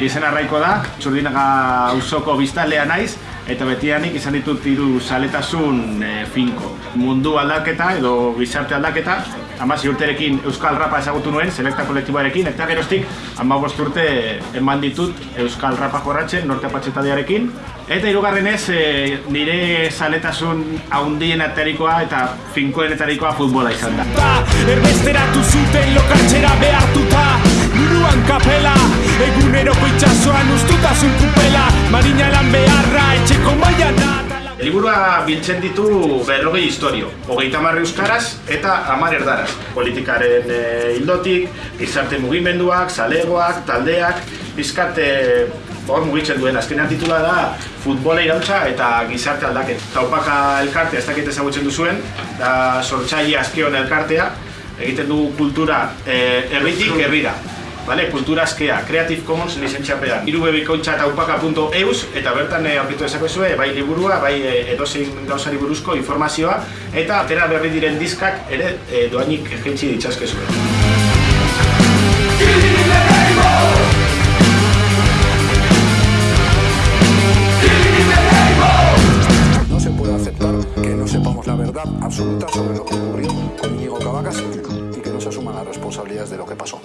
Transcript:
jarraiko da, txurdinaga ausoko biztalea naiz, eta betianik izan ditut hiru saletasun e, finko. Mundu aldaketa edo gizarte aldaketa, amasi urterekin Euskal Rapa ezagutu nuen, selekta kolektiboarekin, eta geroztik amabost urte eman ditut Euskal Rapa jorratzen, norte apatxetadiarekin. Eta hirugarrenez e, nire saletasun haundien atarikoa eta finkoenetarikoa futbola izan da. Erbesteratu zuten lokartxera behartuta Liburua biltzen ditu berrogei historio, hogeita marri euskaraz eta hamar erdaraz. Politikaren e, hildotik, gizarte mugimenduak, zalegoak, taldeak, bizkate hor mugitzen duen azkenean titula da futbola irautza eta gizarte aldaket. Taupaka elkartea ez dakit ezagutzen duzuen, da sortzaile azkeon elkartea, egiten dugu kultura e, herritik herrira. Vale, kultura askea, Creative Commons lizentziapean. irubebikontxa eta upaka.eus eta bertan eh, aurkitu dezakezue, bai liburua, bai eh, edozein gauzari buruzko informazioa eta atera berri diren diskak ere eh, doainik jentzi ditzazkezue. No se puede aceptar que no sepamos la verdad absoluta sobre lo que ocurrió con Íñigo Cabacas y que no se asuman las responsabilidades de lo que pasó.